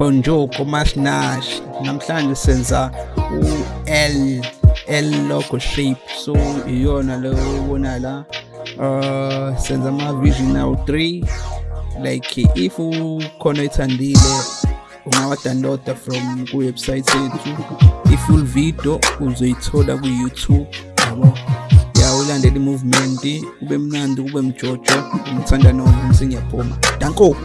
bonjour komasnash namhlanje senza u-l l logo shape. So iyona leyo ubona la uh senza ama-vision awu 3 like if ukhona ethandile ungawa-downloada from kuwebsite yethu. I-full video uzoyithola ku-youtube. Yabo? Ya ulandele i-movement kube mnandi kube mjojo. Ngithanda noma ngiyaphuma danko